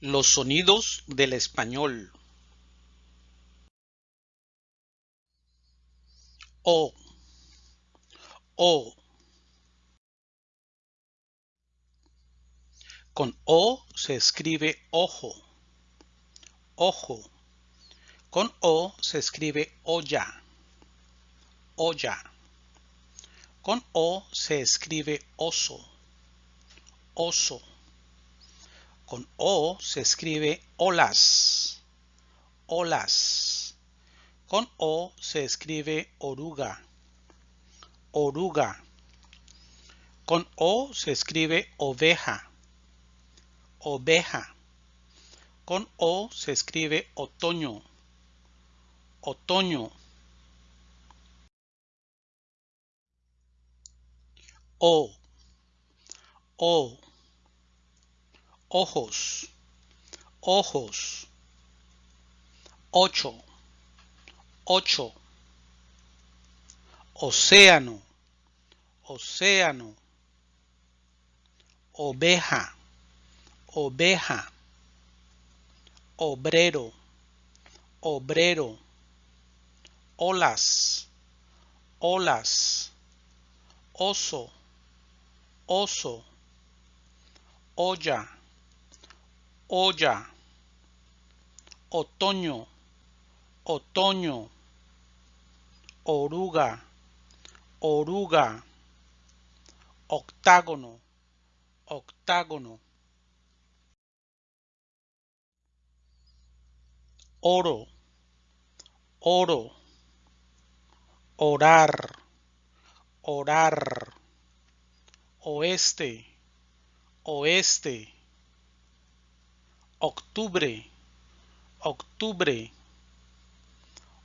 Los sonidos del español. O. O. Con O se escribe ojo. Ojo. Con O se escribe olla. Olla. Con O se escribe oso. Oso. Con O se escribe olas. Olas. Con O se escribe oruga. Oruga. Con O se escribe oveja. Oveja. Con O se escribe otoño. Otoño. O. O. Ojos. Ojos. Ocho. Ocho. Océano. Océano. Oveja. Oveja. Obrero. Obrero. Olas. Olas. Oso oso, olla, olla, otoño, otoño, oruga, oruga, octágono, octágono, oro, oro, orar, orar. Oeste, oeste, octubre, octubre,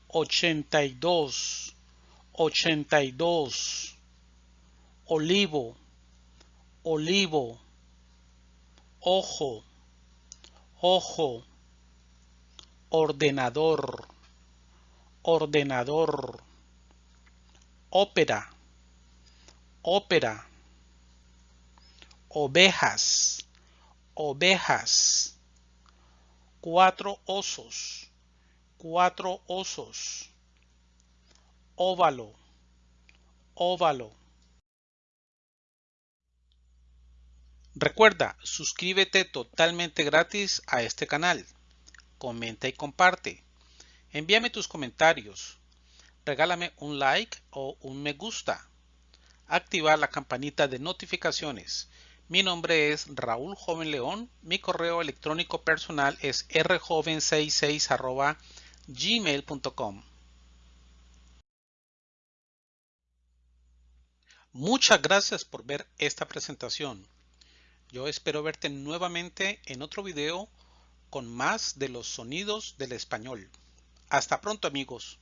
ochenta y dos, ochenta y dos, olivo, olivo, ojo, ojo, ordenador, ordenador, ópera, ópera, ovejas, ovejas, cuatro osos, cuatro osos, óvalo, óvalo. Recuerda, suscríbete totalmente gratis a este canal. Comenta y comparte. Envíame tus comentarios. Regálame un like o un me gusta. Activar la campanita de notificaciones mi nombre es Raúl Joven León. Mi correo electrónico personal es rjoven66 gmail.com. Muchas gracias por ver esta presentación. Yo espero verte nuevamente en otro video con más de los sonidos del español. Hasta pronto amigos.